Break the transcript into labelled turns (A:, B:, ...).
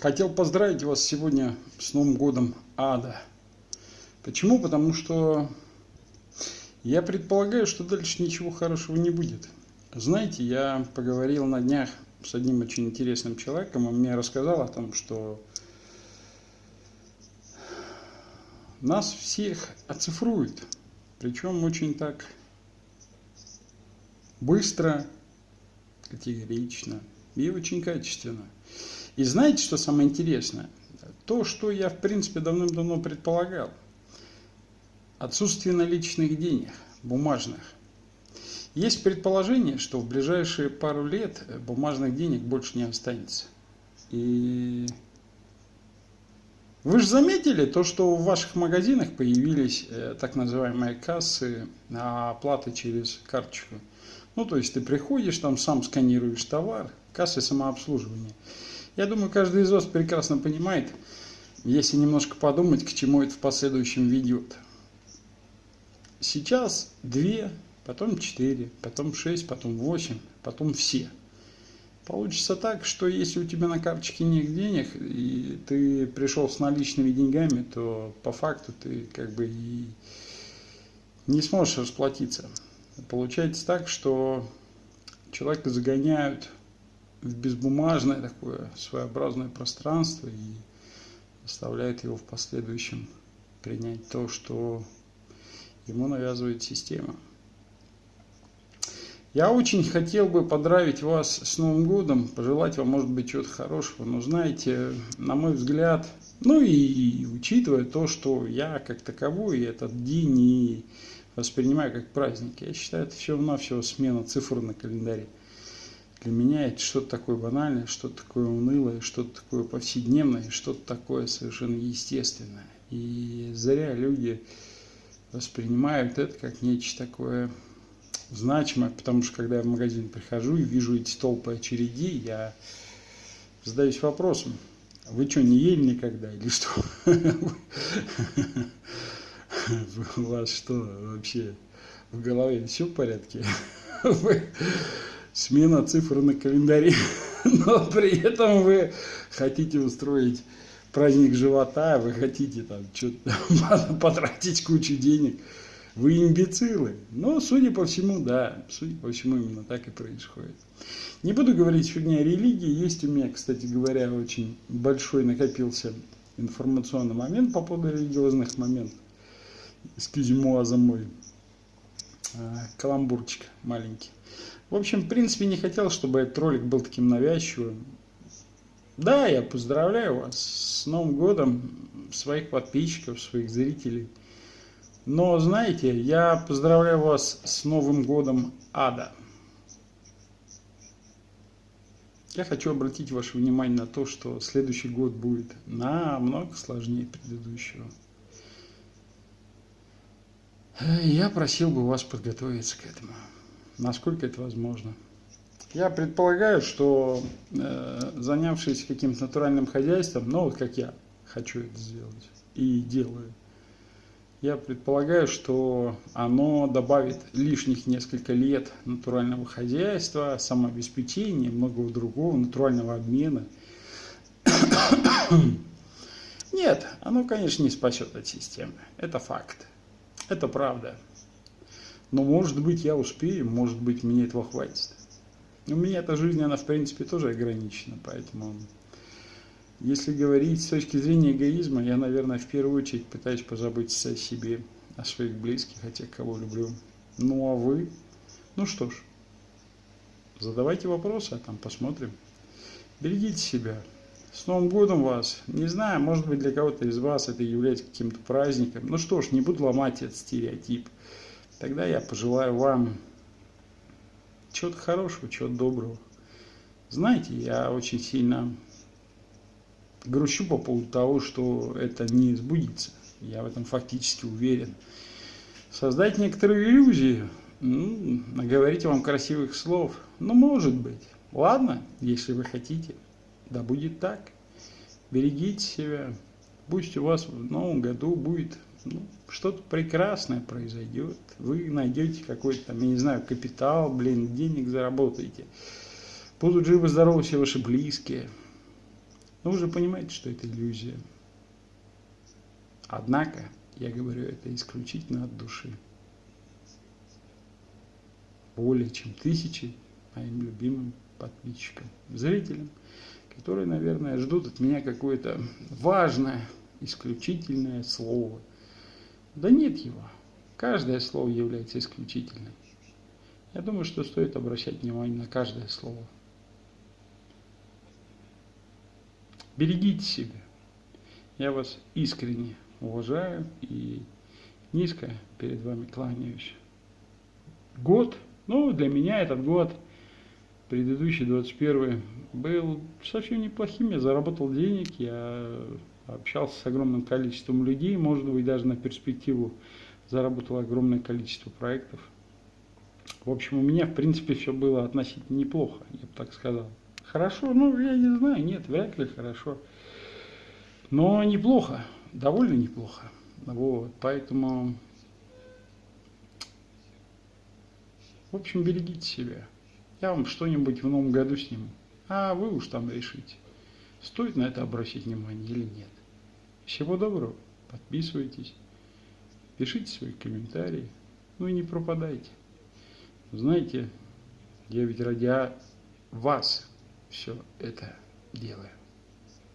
A: Хотел поздравить вас сегодня с Новым годом Ада. Почему? Потому что я предполагаю, что дальше ничего хорошего не будет. Знаете, я поговорил на днях с одним очень интересным человеком, он мне рассказал о том, что нас всех оцифруют, причем очень так быстро, категорично и очень качественно. И знаете, что самое интересное? То, что я, в принципе, давным-давно предполагал. Отсутствие наличных денег, бумажных. Есть предположение, что в ближайшие пару лет бумажных денег больше не останется. И вы же заметили то, что в ваших магазинах появились э, так называемые кассы на оплаты через карточку. Ну, то есть ты приходишь, там сам сканируешь товар, кассы самообслуживания. Я думаю, каждый из вас прекрасно понимает, если немножко подумать, к чему это в последующем ведет. Сейчас две, потом четыре, потом шесть, потом восемь, потом все. Получится так, что если у тебя на карточке нет денег, и ты пришел с наличными деньгами, то по факту ты как бы и не сможешь расплатиться. Получается так, что человека загоняют в безбумажное такое своеобразное пространство и заставляет его в последующем принять то, что ему навязывает система. Я очень хотел бы поздравить вас с Новым годом, пожелать вам, может быть, чего-то хорошего, но знаете, на мой взгляд, ну и учитывая то, что я как таковой этот день не воспринимаю как праздник, я считаю, это всего-навсего смена цифр на календаре для меня это что-то такое банальное, что-то такое унылое, что-то такое повседневное, что-то такое совершенно естественное. И зря люди воспринимают это как нечто такое значимое, потому что когда я в магазин прихожу и вижу эти толпы очередей, я задаюсь вопросом, вы что, не ели никогда или что? У вас что вообще в голове все в порядке? смена цифр на календаре, но при этом вы хотите устроить праздник живота, вы хотите там что-то потратить кучу денег, вы имбецилы. Но, судя по всему, да, судя по всему, именно так и происходит. Не буду говорить сегодня о религии, есть у меня, кстати говоря, очень большой накопился информационный момент по поводу религиозных моментов. Скизимуа за мой каламбурчик маленький. В общем, в принципе, не хотел, чтобы этот ролик был таким навязчивым. Да, я поздравляю вас с Новым годом, своих подписчиков, своих зрителей. Но, знаете, я поздравляю вас с Новым годом ада. Я хочу обратить ваше внимание на то, что следующий год будет намного сложнее предыдущего. Я просил бы вас подготовиться к этому насколько это возможно. Я предполагаю, что э, занявшись каким-то натуральным хозяйством, ну вот как я хочу это сделать и делаю, я предполагаю, что оно добавит лишних несколько лет натурального хозяйства, самообеспечения, многого другого, натурального обмена. Нет, оно, конечно, не спасет от системы. Это факт. Это правда. Но может быть я успею, может быть мне этого хватит. У меня эта жизнь, она в принципе тоже ограничена, поэтому если говорить с точки зрения эгоизма, я, наверное, в первую очередь пытаюсь позаботиться о себе, о своих близких, о тех, кого люблю. Ну а вы? Ну что ж, задавайте вопросы, а там посмотрим. Берегите себя. С Новым годом вас! Не знаю, может быть для кого-то из вас это является каким-то праздником. Ну что ж, не буду ломать этот стереотип. Тогда я пожелаю вам чего-то хорошего, чего-то доброго. Знаете, я очень сильно грущу по поводу того, что это не сбудется. Я в этом фактически уверен. Создать некоторые иллюзии, ну, наговорить вам красивых слов, ну, может быть. Ладно, если вы хотите, да будет так. Берегите себя. Пусть у вас в новом году будет ну, что-то прекрасное произойдет. Вы найдете какой-то там, я не знаю, капитал, блин, денег заработаете. Будут живы-здоровы все ваши близкие. Но вы же понимаете, что это иллюзия. Однако, я говорю это исключительно от души. Более чем тысячи моим любимым подписчикам, зрителям, которые, наверное, ждут от меня какое-то важное, исключительное слово. Да нет его. Каждое слово является исключительным. Я думаю, что стоит обращать внимание на каждое слово. Берегите себя. Я вас искренне уважаю и низко перед вами кланяюсь. Год, ну для меня этот год, предыдущий 21 был совсем неплохим, я заработал денег, я общался с огромным количеством людей, может быть даже на перспективу заработал огромное количество проектов. В общем, у меня, в принципе, все было относительно неплохо, я бы так сказал. Хорошо, ну, я не знаю, нет, вряд ли хорошо. Но неплохо, довольно неплохо. Вот, поэтому, в общем, берегите себя. Я вам что-нибудь в новом году сниму. А вы уж там решите, стоит на это обращать внимание или нет. Всего доброго, подписывайтесь, пишите свои комментарии, ну и не пропадайте. Знаете, я ведь ради вас все это делаю.